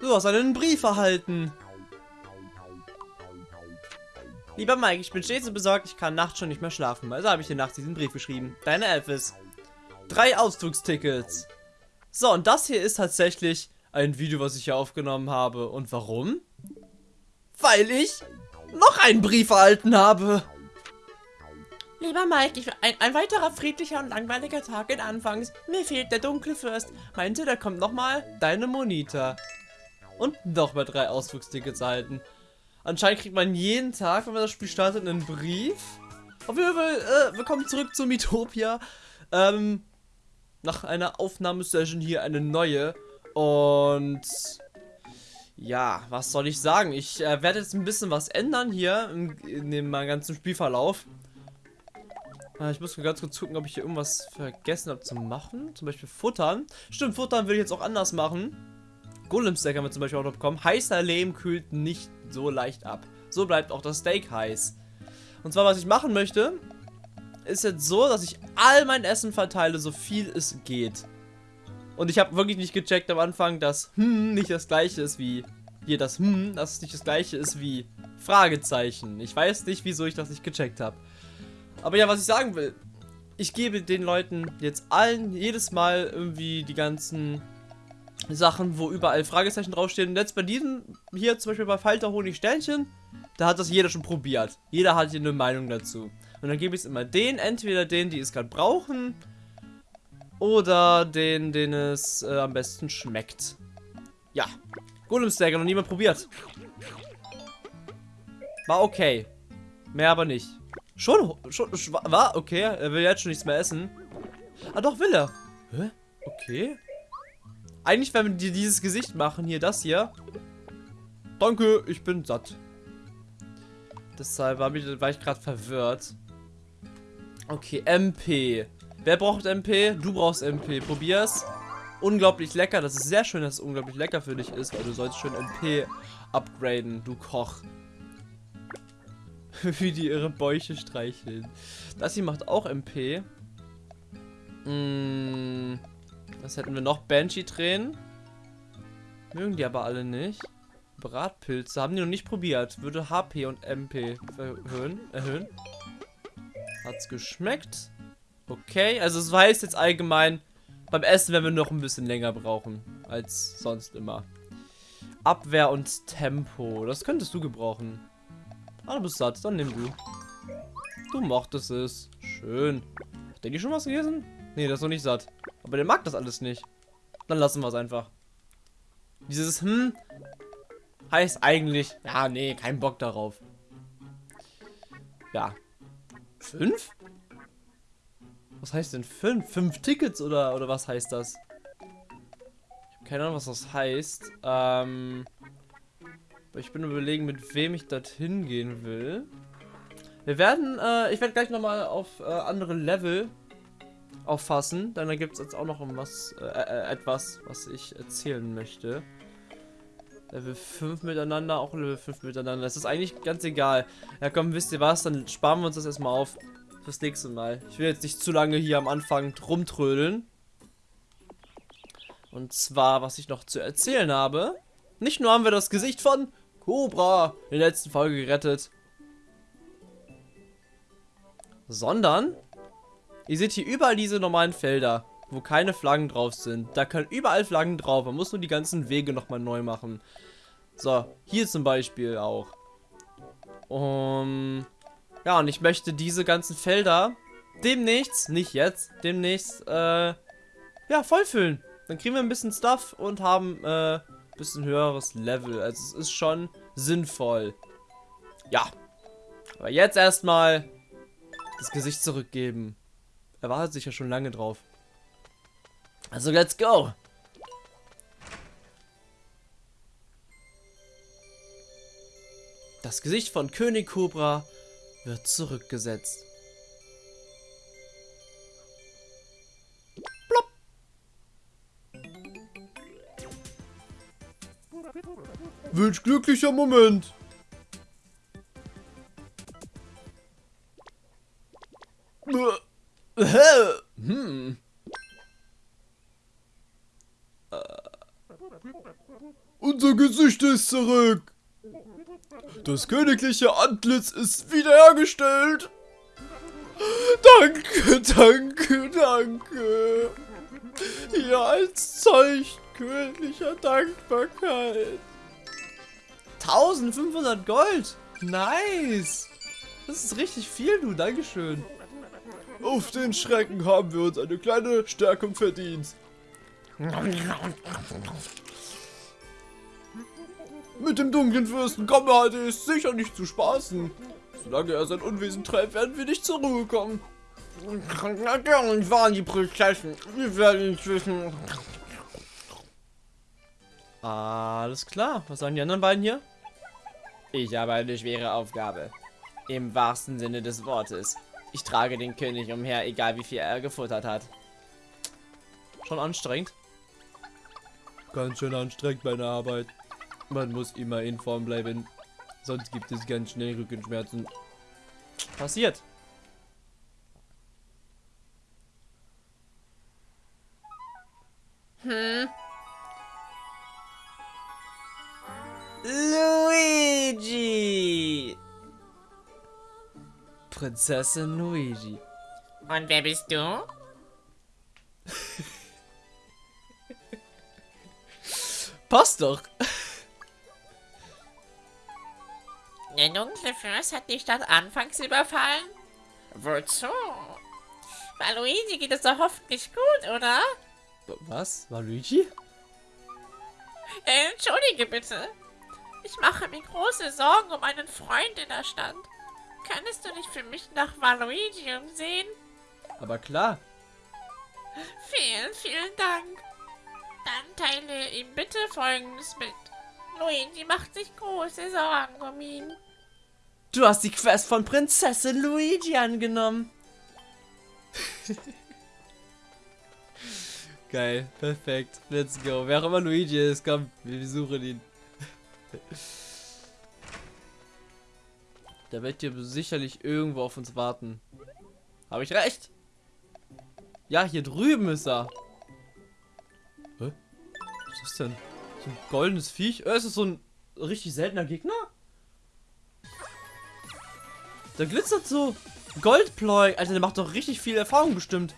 Du hast einen Brief erhalten. Lieber Mike, ich bin stets so besorgt, ich kann nachts schon nicht mehr schlafen. Also habe ich dir nachts diesen Brief geschrieben. Deine Elvis. Drei Ausflugstickets. So, und das hier ist tatsächlich ein Video, was ich hier aufgenommen habe. Und warum? Weil ich noch einen Brief erhalten habe. Lieber Mike, ich, ein, ein, weiterer friedlicher und langweiliger Tag in Anfangs. Mir fehlt der dunkle Fürst. Meinte, da kommt nochmal deine Monita. Und nochmal drei Ausflugstickets erhalten. Anscheinend kriegt man jeden Tag, wenn man das Spiel startet, einen Brief. Auf jeden Fall, äh, wir kommen zurück zu Mitopia. Ähm, nach einer Aufnahmesession hier eine neue. Und ja, was soll ich sagen? Ich äh, werde jetzt ein bisschen was ändern hier in, in dem ganzen Spielverlauf. Äh, ich muss ganz kurz gucken, ob ich hier irgendwas vergessen habe zu machen. Zum Beispiel futtern. Stimmt, futtern will ich jetzt auch anders machen. Golem Steak haben wir zum Beispiel auch noch bekommen. Heißer Lehm kühlt nicht so leicht ab. So bleibt auch das Steak heiß. Und zwar, was ich machen möchte, ist jetzt so, dass ich all mein Essen verteile, so viel es geht. Und ich habe wirklich nicht gecheckt am Anfang, dass hm nicht das gleiche ist wie hier das hm, dass es nicht das gleiche ist wie Fragezeichen. Ich weiß nicht, wieso ich das nicht gecheckt habe. Aber ja, was ich sagen will, ich gebe den Leuten jetzt allen jedes Mal irgendwie die ganzen Sachen, wo überall Fragezeichen draufstehen. Und jetzt bei diesem hier zum Beispiel bei Falter Honig Sternchen, da hat das jeder schon probiert. Jeder hat hier eine Meinung dazu. Und dann gebe ich es immer den, entweder den, die es gerade brauchen, oder den, den es äh, am besten schmeckt. Ja. Golem Stagger noch niemand probiert. War okay. Mehr aber nicht. Schon, schon, war okay. Er will jetzt schon nichts mehr essen. Ah, doch, will er. Hä? Okay. Eigentlich, wenn wir dieses Gesicht machen, hier das hier. Danke, ich bin satt. Deshalb war, war ich gerade verwirrt. Okay, MP. Wer braucht MP? Du brauchst MP. Probier's. Unglaublich lecker. Das ist sehr schön, dass es unglaublich lecker für dich ist, weil du sollst schön MP upgraden, du Koch. Wie die ihre Bäuche streicheln. Das hier macht auch MP. Mmh. Was hätten wir noch? Banshee-Tränen. Mögen die aber alle nicht. Bratpilze. Haben die noch nicht probiert. Würde HP und MP erhöhen. erhöhen. Hat's geschmeckt? Okay, also es heißt jetzt allgemein, beim Essen werden wir noch ein bisschen länger brauchen. Als sonst immer. Abwehr und Tempo. Das könntest du gebrauchen. Ah, du bist satt. Dann nimm du. Du mochtest es. Schön. Hat der die schon was gegessen? Nee, das ist noch nicht satt. Aber der mag das alles nicht. Dann lassen wir es einfach. Dieses hm heißt eigentlich, ja, nee, kein Bock darauf. Ja. Fünf? Was heißt denn fünf? Fünf Tickets oder, oder was heißt das? Ich habe keine Ahnung, was das heißt. Ähm, ich bin überlegen, mit wem ich dorthin gehen will. Wir werden, äh, ich werde gleich nochmal auf äh, andere Level auffassen. Dann gibt es jetzt auch noch was, äh, äh, etwas, was ich erzählen möchte. Level 5 miteinander, auch Level 5 miteinander. Das ist eigentlich ganz egal. Ja komm, wisst ihr was, dann sparen wir uns das erstmal auf fürs nächste Mal. Ich will jetzt nicht zu lange hier am Anfang rumtrödeln. Und zwar, was ich noch zu erzählen habe. Nicht nur haben wir das Gesicht von Cobra in der letzten Folge gerettet. Sondern Ihr seht hier überall diese normalen Felder, wo keine Flaggen drauf sind. Da können überall Flaggen drauf. Man muss nur die ganzen Wege nochmal neu machen. So, hier zum Beispiel auch. Um, ja, und ich möchte diese ganzen Felder demnächst, nicht jetzt, demnächst, äh, ja, vollfüllen. Dann kriegen wir ein bisschen Stuff und haben, äh, ein bisschen höheres Level. Also es ist schon sinnvoll. Ja. Aber jetzt erstmal das Gesicht zurückgeben. Er wartet sich ja schon lange drauf. Also, let's go! Das Gesicht von König Cobra wird zurückgesetzt. Plopp. Wünsch glücklicher Moment. Zurück. Das königliche Antlitz ist wiederhergestellt. Danke, danke, danke. Ja, als Zeichen königlicher Dankbarkeit. 1500 Gold. Nice. Das ist richtig viel, du. Dankeschön. Auf den Schrecken haben wir uns eine kleine Stärkung verdient. Mit dem dunklen Fürsten Kammerhalte ist sicher nicht zu spaßen. Solange er sein Unwesen treibt, werden wir nicht zur Ruhe kommen. Natürlich waren die Prinzessin. Wir werden inzwischen... Alles klar. Was sagen die anderen beiden hier? Ich habe eine schwere Aufgabe. Im wahrsten Sinne des Wortes. Ich trage den König umher, egal wie viel er gefuttert hat. Schon anstrengend. Ganz schön anstrengend meine Arbeit. Man muss immer in Form bleiben. Sonst gibt es ganz schnell Rückenschmerzen. Passiert. Hm. Luigi! Prinzessin Luigi. Und wer bist du? Passt doch. Der dunkle Fürst hat die Stadt anfangs überfallen? Wozu? Bei Luigi geht es doch hoffentlich gut, oder? Was? War Luigi? Äh, entschuldige bitte. Ich mache mir große Sorgen um einen Freund in der Stadt. Könntest du dich für mich nach Waluigi umsehen? Aber klar. Vielen, vielen Dank. Dann teile ihm bitte Folgendes mit. Luigi macht sich große Sorgen um ihn. Du hast die Quest von Prinzessin Luigi angenommen. Geil, perfekt. Let's go. Wer auch immer Luigi ist, komm, wir suchen ihn. Der wird hier sicherlich irgendwo auf uns warten. Habe ich recht? Ja, hier drüben ist er. Hä? Was ist das denn? So ein goldenes Viech? Äh, ist das so ein richtig seltener Gegner? Der glitzert so. Goldploy. Alter, der macht doch richtig viel Erfahrung bestimmt.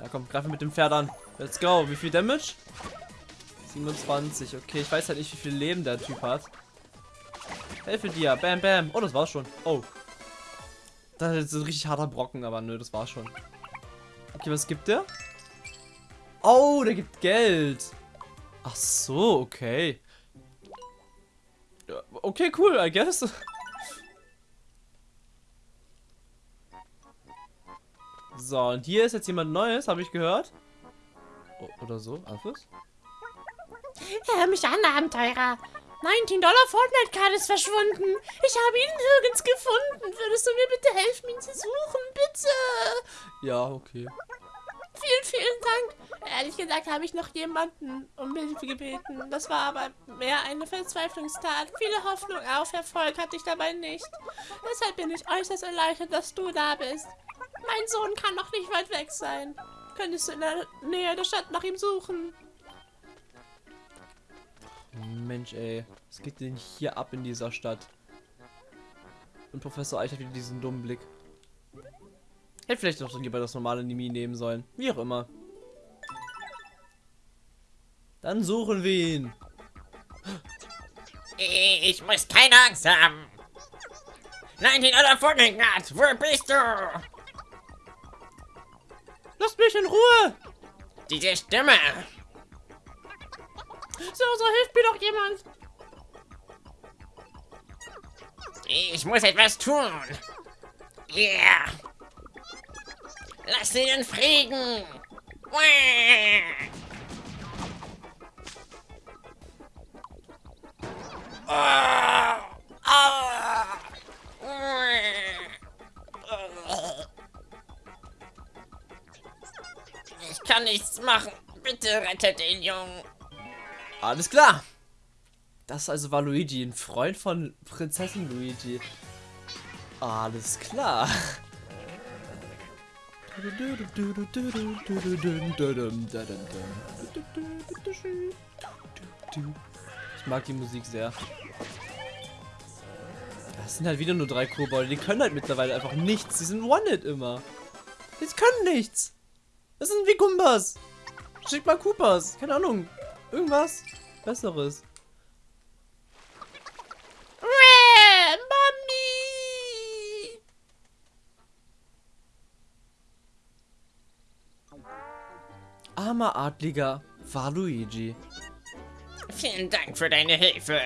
Ja, komm, greifen mit dem Pferd an. Let's go. Wie viel Damage? 27. Okay, ich weiß halt nicht, wie viel Leben der Typ hat. Helfe dir. Bam, bam. Oh, das war's schon. Oh. Das ist ein richtig harter Brocken, aber nö, das war's schon. Okay, was gibt der? Oh, der gibt Geld. Ach so, okay. Okay, cool, I guess. So, und hier ist jetzt jemand Neues, habe ich gehört. O oder so, Alphys? Hör mich an, Abenteurer. 19 Dollar Fortnite-Card ist verschwunden. Ich habe ihn nirgends gefunden. Würdest du mir bitte helfen, ihn zu suchen? Bitte. Ja, okay. Ehrlich gesagt habe ich noch jemanden um Hilfe gebeten. Das war aber mehr eine Verzweiflungstat. Viele Hoffnung auf Erfolg hatte ich dabei nicht. Deshalb bin ich äußerst erleichtert, dass du da bist. Mein Sohn kann noch nicht weit weg sein. Könntest du in der Nähe der Stadt nach ihm suchen? Mensch, ey. Was geht denn hier ab in dieser Stadt? Und Professor Eich hat wieder diesen dummen Blick. Hätte vielleicht doch lieber das normale Nimi nehmen sollen. Wie auch immer. Dann suchen wir ihn. Ich muss keine Angst haben. 19 Dollar Fortnite, wo bist du? Lasst mich in Ruhe! Diese Stimme. So, so hilft mir doch jemand. Ich muss etwas tun. Yeah. Lass ihn in Frieden. Wah. Ich kann nichts machen. Bitte rettet den Jungen. Alles klar. Das also war Luigi, ein Freund von Prinzessin Luigi. Alles klar. Ich mag die Musik sehr. Das sind halt wieder nur drei Kobolde. Die können halt mittlerweile einfach nichts. Die sind One-Hit immer. Die können nichts. Das sind wie Gumbas. Schick mal Koopas. Keine Ahnung. Irgendwas Besseres. Mami! Armer Adliger war Luigi. Vielen Dank für deine Hilfe.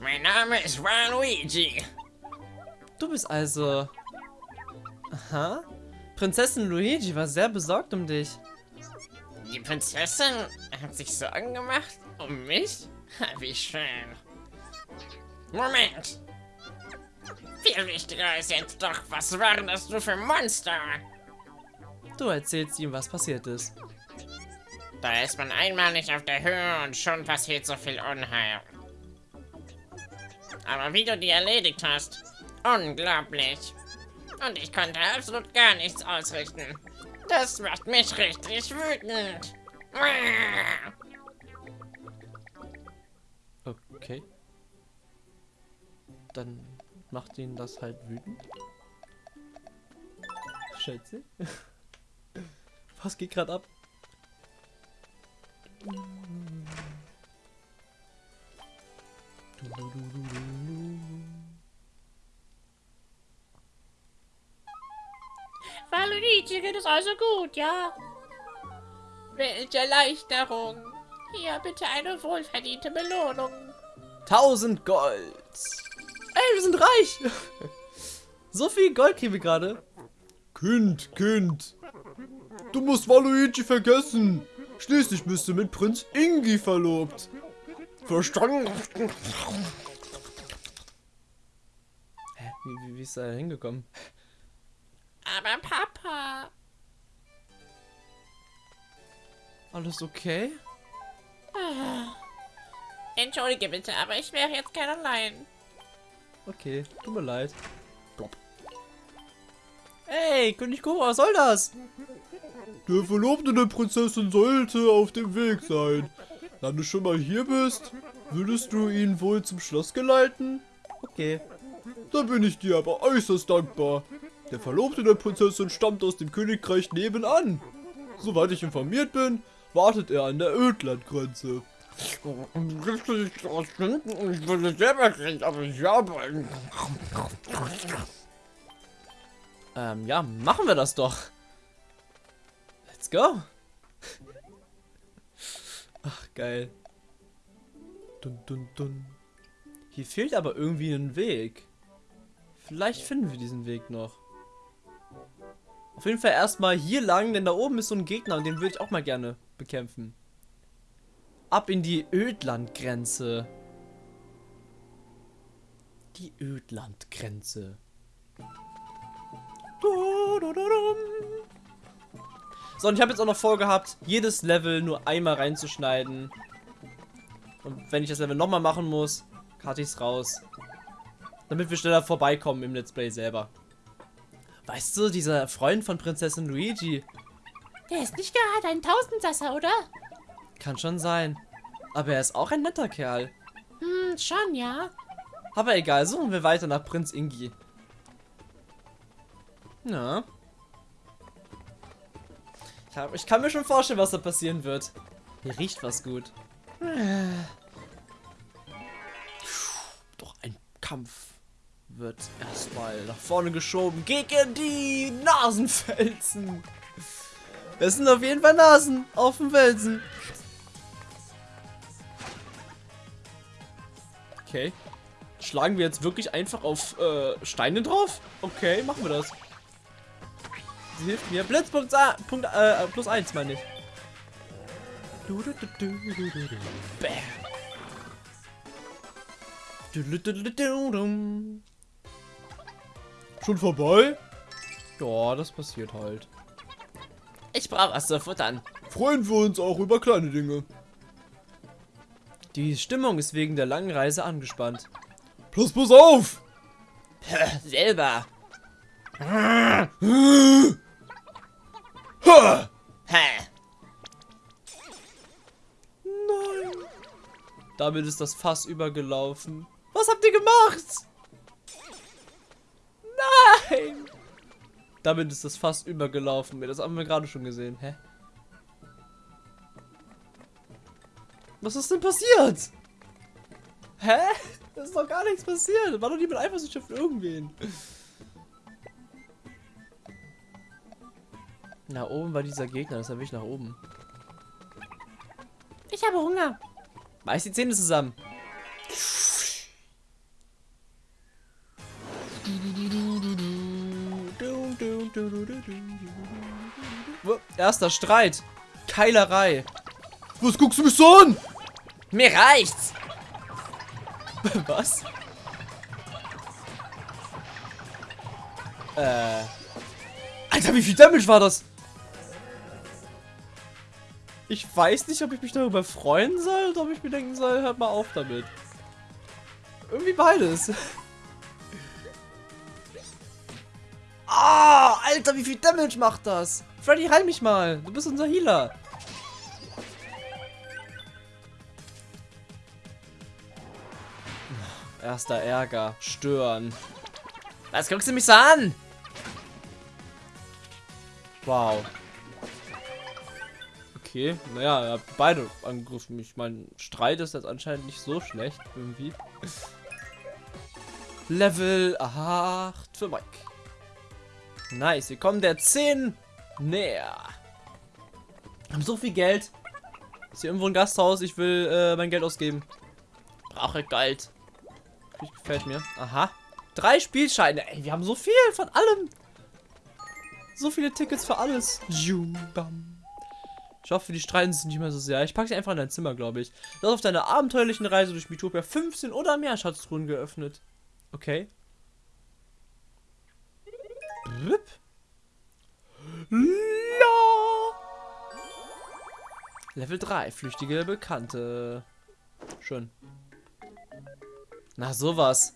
Mein Name ist Waluigi. Du bist also... Aha. Prinzessin Luigi war sehr besorgt um dich. Die Prinzessin hat sich Sorgen gemacht um mich? Wie schön. Moment. Viel wichtiger ist jetzt doch, was waren das nur für Monster? Du erzählst ihm, was passiert ist. Da ist man einmal nicht auf der Höhe und schon passiert so viel Unheil. Aber wie du die erledigt hast, unglaublich. Und ich konnte absolut gar nichts ausrichten. Das macht mich richtig wütend. Okay. Dann macht ihn das halt wütend. Schätze. Was geht gerade ab? Waluigi geht es also gut, ja? Welche Erleichterung. Hier, bitte eine wohlverdiente Belohnung. 1000 Gold. Ey, wir sind reich. so viel Gold kriegen wir gerade. Kind, Kind. Du musst Waluigi vergessen. Schließlich bist du mit Prinz Ingi verlobt. Verstanden? Hä? Wie, wie, wie ist er da hingekommen? Aber Papa. Alles okay? Ah. Entschuldige bitte, aber ich wäre jetzt gern allein. Okay, tut mir leid. Plop. Ey, König Kora, was soll das? Der Verlobte der Prinzessin sollte auf dem Weg sein. Da du schon mal hier bist, würdest du ihn wohl zum Schloss geleiten? Okay. Da bin ich dir aber äußerst dankbar. Der Verlobte der Prinzessin stammt aus dem Königreich nebenan. Soweit ich informiert bin, wartet er an der Ödlandgrenze. Ich würde selber kriegen, aber ich habe Ähm, ja, machen wir das doch. Let's go. Ach, geil. Dun, dun, dun. Hier fehlt aber irgendwie ein Weg. Vielleicht finden wir diesen Weg noch. Auf jeden Fall erstmal hier lang, denn da oben ist so ein Gegner und den würde ich auch mal gerne bekämpfen. Ab in die Ödlandgrenze. Die Ödlandgrenze. So, und ich habe jetzt auch noch vorgehabt, jedes Level nur einmal reinzuschneiden. Und wenn ich das Level nochmal machen muss, karte ich es raus. Damit wir schneller vorbeikommen im Let's Play selber. Weißt du, dieser Freund von Prinzessin Luigi, Der ist nicht gerade ein Tausendsasser, oder? kann schon sein. Aber er ist auch ein netter Kerl. Hm, schon, ja. Aber egal, suchen wir weiter nach Prinz Ingi. Ja. Ich, kann mir schon vorstellen, was da passieren wird. Hier riecht was gut. Doch ein Kampf wird erstmal nach vorne geschoben gegen die Nasenfelsen. Es sind auf jeden Fall Nasen auf dem Felsen. Okay. Schlagen wir jetzt wirklich einfach auf äh, Steine drauf? Okay, machen wir das. Sie hilft mir. Blitzpunkt A, Punkt, äh, plus 1, meine ich. Du, du, du. Bam. Schon vorbei? Ja, das passiert halt. Ich brauche was zu futtern. Freuen wir uns auch über kleine Dinge. Die Stimmung ist wegen der langen Reise angespannt. Plus, plus auf! Selber. Damit ist das Fass übergelaufen. Was habt ihr gemacht? Nein. Damit ist das Fass übergelaufen. Das haben wir gerade schon gesehen. Hä? Was ist denn passiert? Hä? Da ist doch gar nichts passiert. War doch niemand eifersüchtig auf irgendwen. Na, oben war dieser Gegner. Das habe ich nach oben. Ich habe Hunger. Beiß die Zähne zusammen. Erster Streit. Keilerei. Was guckst du mich so an? Mir reicht's. Was? Äh. Alter, wie viel Damage war das? Ich weiß nicht, ob ich mich darüber freuen soll oder ob ich mir denken soll, hört mal auf damit. Irgendwie beides. Ah, Alter, wie viel Damage macht das? Freddy, heil mich mal. Du bist unser Healer. Erster Ärger. Stören. Was guckst du mich so an? Wow. Okay, naja, ihr habt beide angegriffen. Ich meine, Streit ist jetzt anscheinend nicht so schlecht, irgendwie. Level 8 für Mike. Nice, wir kommen der 10 näher. Haben so viel Geld. Ist hier irgendwo ein Gasthaus? Ich will äh, mein Geld ausgeben. Brauche Geld. Das gefällt mir. Aha. Drei Spielscheine. Ey, wir haben so viel von allem. So viele Tickets für alles. Jum, bam. Ich hoffe, die streiten sich nicht mehr so sehr. Ich packe sie einfach in dein Zimmer, glaube ich. Du hast auf deiner abenteuerlichen Reise durch Mitopia 15 oder mehr Schatztruhen geöffnet. Okay. Blip. La. Level 3, flüchtige Bekannte. Schön. Na, sowas.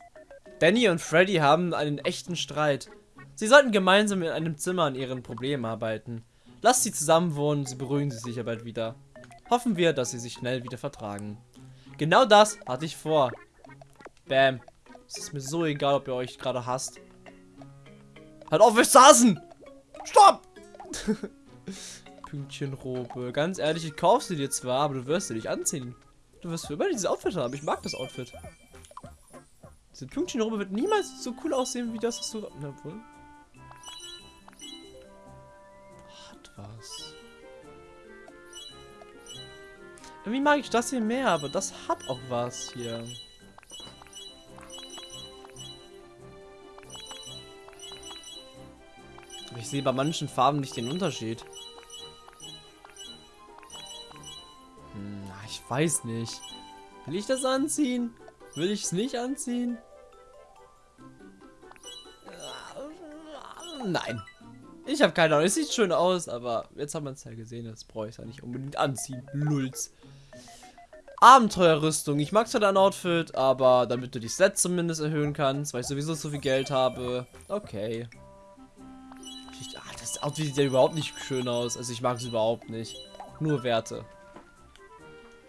Danny und Freddy haben einen echten Streit. Sie sollten gemeinsam in einem Zimmer an ihren Problemen arbeiten. Lasst sie zusammen wohnen, sie beruhigen sie sicher bald wieder. Hoffen wir, dass sie sich schnell wieder vertragen. Genau das hatte ich vor. Bam. Es ist mir so egal, ob ihr euch gerade hasst. Halt auf, wir saßen! Stopp! Pünktchenrobe. Ganz ehrlich, ich kauf sie dir zwar, aber du wirst sie nicht anziehen. Du wirst für immer dieses Outfit haben. Ich mag das Outfit. Diese Pünktchenrobe wird niemals so cool aussehen wie das, was du... Na wohl. Irgendwie mag ich das hier mehr, aber das hat auch was hier. Ich sehe bei manchen Farben nicht den Unterschied. Hm, ich weiß nicht. Will ich das anziehen? Will ich es nicht anziehen? Nein. Ich habe keine Ahnung. Es sieht schön aus, aber jetzt haben wir es ja gesehen. Das brauche ich ja nicht unbedingt anziehen. Lulz. Abenteuerrüstung. Ich mag zwar dein Outfit, aber damit du die Stats zumindest erhöhen kannst, weil ich sowieso so viel Geld habe. Okay. Ah, das Outfit sieht ja überhaupt nicht schön aus. Also ich mag es überhaupt nicht. Nur Werte.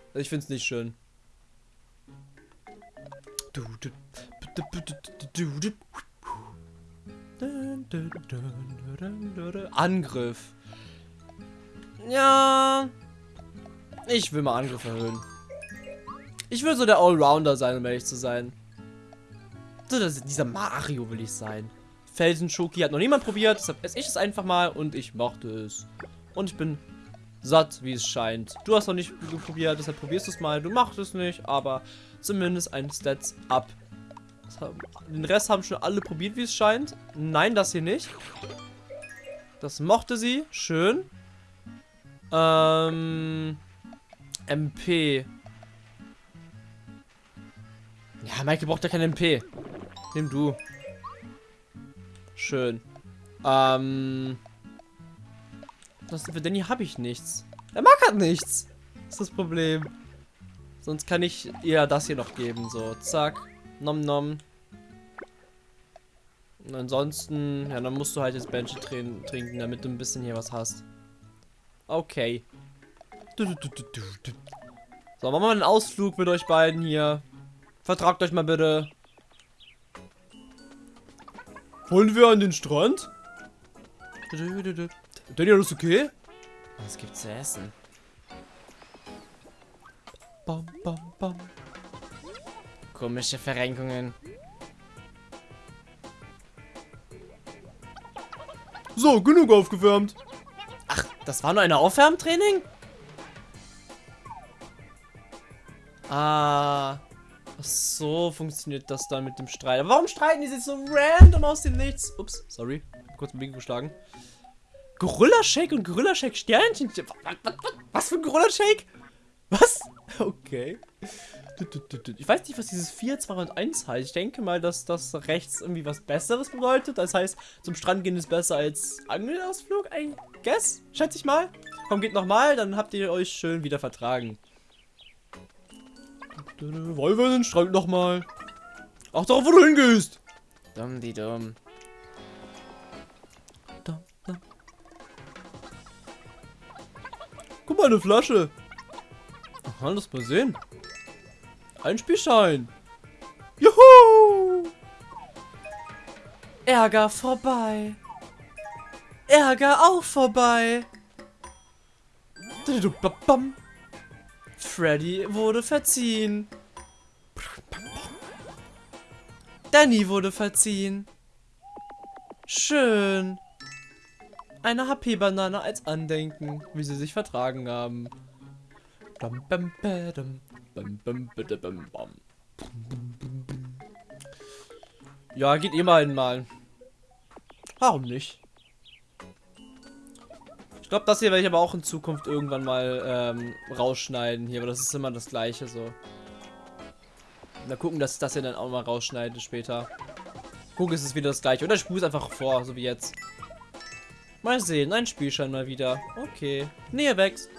Also ich finde es nicht schön. Du, du, du, du, du, du, du. Dun, Angriff. Ja. Ich will mal Angriff erhöhen. Ich will so der Allrounder sein, um ehrlich zu sein. Dieser Mario will ich sein. Felsenschoki hat noch niemand probiert, deshalb esse ich es einfach mal und ich mochte es. Und ich bin satt, wie es scheint. Du hast noch nicht probiert, deshalb probierst du es mal. Du machst es nicht, aber zumindest ein Stats up. Das Den Rest haben schon alle probiert, wie es scheint. Nein, das hier nicht. Das mochte sie. Schön. Ähm. MP. Ja, Michael braucht ja kein MP. Nimm du. Schön. Ähm. Das, für Danny habe ich nichts. Er mag halt nichts. Das ist das Problem. Sonst kann ich ihr das hier noch geben. So, zack. Nom nom. Und ansonsten, ja, dann musst du halt jetzt Banshee trin- trinken, damit du ein bisschen hier was hast. Okay. Du, du, du. So, machen wir einen Ausflug mit euch beiden hier. Vertragt euch mal bitte. Wollen wir an den Strand? Danny, alles okay? Was gibt's zu essen? Bam, bam, bam. Komische Verrenkungen. So, genug aufgewärmt. Ach, das war nur ein Aufwärmtraining? Ah. Ach so funktioniert das dann mit dem Streit. Aber warum streiten die sich so random aus dem Nichts? Ups, sorry. Kurz ein Biegen geschlagen. Gorilla Shake und Gorilla Shake Sternchen. Was, was, was für ein Gorilla Shake? Was? Okay. Ich weiß nicht, was dieses 4, 2 und 1 heißt. Ich denke mal, dass das rechts irgendwie was Besseres bedeutet. Das heißt, zum Strand gehen ist besser als Angelausflug, I guess. Schätze ich mal. Komm, geht nochmal, dann habt ihr euch schön wieder vertragen. Wollen wir den Strand nochmal? Ach, darauf, wo du hingehst. Dumm, die dumm. Guck mal, eine Flasche. Aha, lass mal sehen. Ein Spielschein. Juhu! Ärger vorbei. Ärger auch vorbei. Freddy wurde verziehen. Danny wurde verziehen. Schön. Eine HP-Banane als Andenken, wie sie sich vertragen haben. Bam, bam, badam, Ja, geht ihr mal mal. Warum nicht? Ich glaube, das hier werde ich aber auch in Zukunft irgendwann mal ähm, rausschneiden hier, aber das ist immer das gleiche so. Mal gucken, dass ich das hier dann auch mal rausschneide später. Gucken, ist es wieder das gleiche. Oder ich spule es einfach vor, so wie jetzt. Mal sehen, ein Spielschein mal wieder. Okay. Nähe wächst.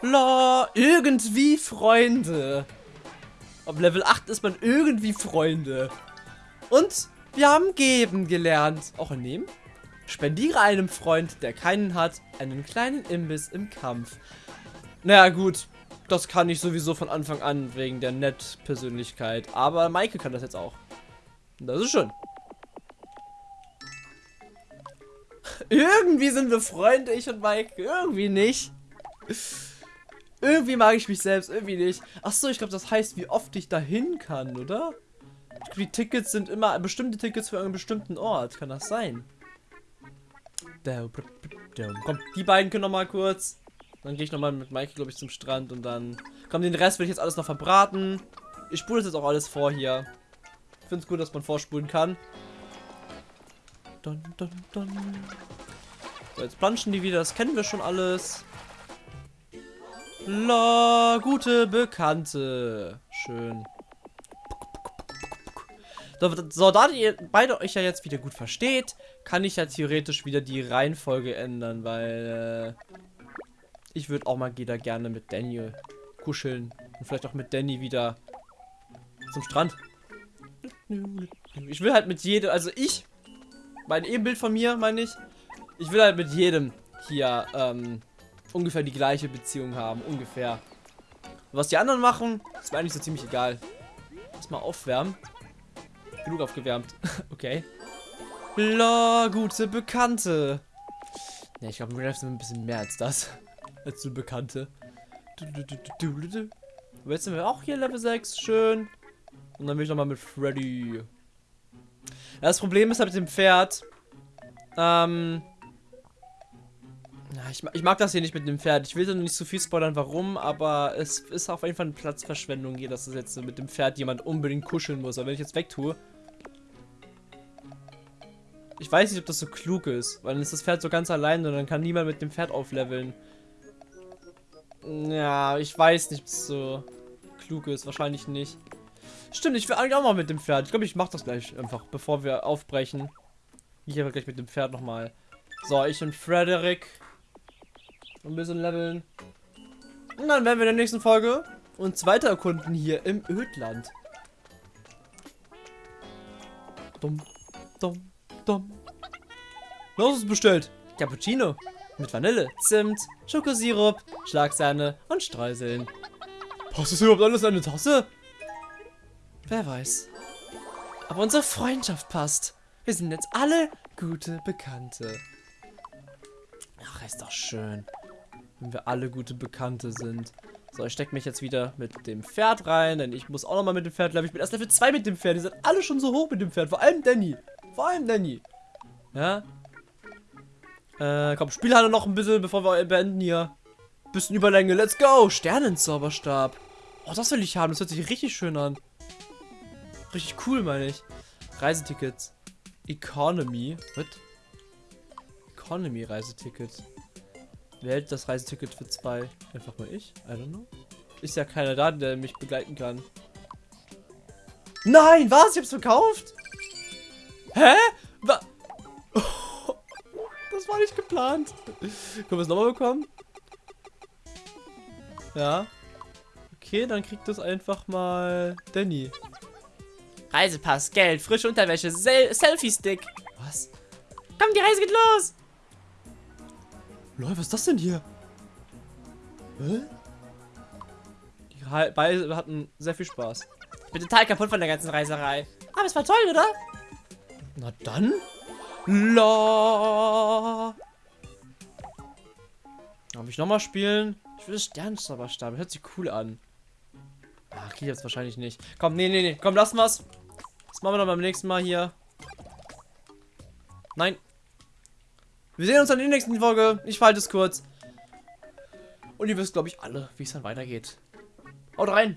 La, irgendwie Freunde. Auf Level 8 ist man irgendwie Freunde. Und wir haben geben gelernt. Auch in nehmen? Spendiere einem Freund, der keinen hat, einen kleinen Imbiss im Kampf. Naja, gut. Das kann ich sowieso von Anfang an, wegen der Nett-Persönlichkeit. Aber Maike kann das jetzt auch. Das ist schön. Irgendwie sind wir Freunde, ich und Mike. Irgendwie nicht. Irgendwie mag ich mich selbst, irgendwie nicht. Achso, ich glaube, das heißt, wie oft ich dahin kann, oder? Die Tickets sind immer bestimmte Tickets für einen bestimmten Ort. Kann das sein? Komm, die beiden können noch mal kurz. Dann gehe ich noch mal mit Mike, glaube ich, zum Strand und dann... Komm, den Rest will ich jetzt alles noch verbraten. Ich spule das jetzt auch alles vor hier. Ich finde es gut, dass man vorspulen kann. Dun, dun, dun. So, jetzt planschen die wieder. Das kennen wir schon alles. La, gute Bekannte. Schön. So, so, da ihr beide euch ja jetzt wieder gut versteht, kann ich ja theoretisch wieder die Reihenfolge ändern, weil äh, ich würde auch mal wieder gerne mit Daniel kuscheln und vielleicht auch mit Danny wieder zum Strand. Ich will halt mit jedem, also ich, mein Ebenbild von mir, meine ich, ich will halt mit jedem hier ähm, ungefähr die gleiche Beziehung haben, ungefähr. was die anderen machen, ist mir eigentlich so ziemlich egal. Lass mal aufwärmen. Genug aufgewärmt. okay. La, gute Bekannte. Ne, ich glaube, wir sind ein bisschen mehr als das. als eine Bekannte. Aber jetzt sind wir auch hier Level 6. Schön. Und dann will ich nochmal mit Freddy. Das Problem ist halt mit dem Pferd. Ähm. Ich, ich, mag das hier nicht mit dem Pferd. Ich will da nicht so viel spoilern, warum, aber es ist auf jeden Fall eine Platzverschwendung hier, dass es jetzt mit dem Pferd jemand unbedingt kuscheln muss. Aber wenn ich jetzt wegtue. Ich weiß nicht, ob das so klug ist, weil dann ist das Pferd so ganz allein und dann kann niemand mit dem Pferd aufleveln. Ja, ich weiß nicht, ob es so klug ist. Wahrscheinlich nicht. Stimmt, ich will eigentlich auch mal mit dem Pferd. Ich glaube, ich mache das gleich einfach, bevor wir aufbrechen. Ich aber gleich mit dem Pferd nochmal. So, ich und Frederik. Ein bisschen leveln. Und dann werden wir in der nächsten Folge uns weiter erkunden hier im Ödland. Dumm, dumm, dumm. Was ist bestellt? Cappuccino. Mit Vanille, Zimt, Schokosirup, Schlagsahne und Streuseln. Passt das überhaupt alles in eine Tasse? Wer weiß. Aber unsere Freundschaft passt. Wir sind jetzt alle gute Bekannte. Ach, ist doch schön. Wenn wir alle gute Bekannte sind. So, ich stecke mich jetzt wieder mit dem Pferd rein, denn ich muss auch nochmal mit dem Pferd, glaube ich, bin erst Level 2 mit dem Pferd. Die sind alle schon so hoch mit dem Pferd. Vor allem Danny. Vor allem Danny. Ja. Äh, komm, Spielhalle noch ein bisschen, bevor wir beenden hier. Bisschen Überlänge, let's go. Sternenzauberstab. Oh, das will ich haben. Das hört sich richtig schön an. Richtig cool, meine ich. Reisetickets. Economy. Was? Economy Reiseticket. Wer hält das Reiseticket für zwei? Einfach mal ich? I don't know. Ist ja keiner da, der mich begleiten kann. Nein, was? Ich hab's verkauft? Hä? Wa das war nicht geplant. Können wir es nochmal bekommen? Ja. Okay, dann kriegt das einfach mal Danny. Reisepass, Geld, frische Unterwäsche, Sel Selfie-Stick. Was? Komm, die Reise geht los. Lol, was ist das denn hier? Hä? Die Re- beide hatten sehr viel Spaß. Ich bin total kaputt von der ganzen Reiserei. Aber es war toll, oder? Na dann. La. Darf ich nochmal spielen? Ich will Sternzauberstab. Hört sich cool an. Ach, geht jetzt wahrscheinlich nicht. Komm, nee, nee, nee. Komm, lassen wir's. Das machen wir dann beim nächsten Mal hier. Nein. Wir sehen uns dann in der nächsten Folge. Ich halte es kurz. Und ihr wisst, glaube ich, alle, wie es dann weitergeht. Haut rein.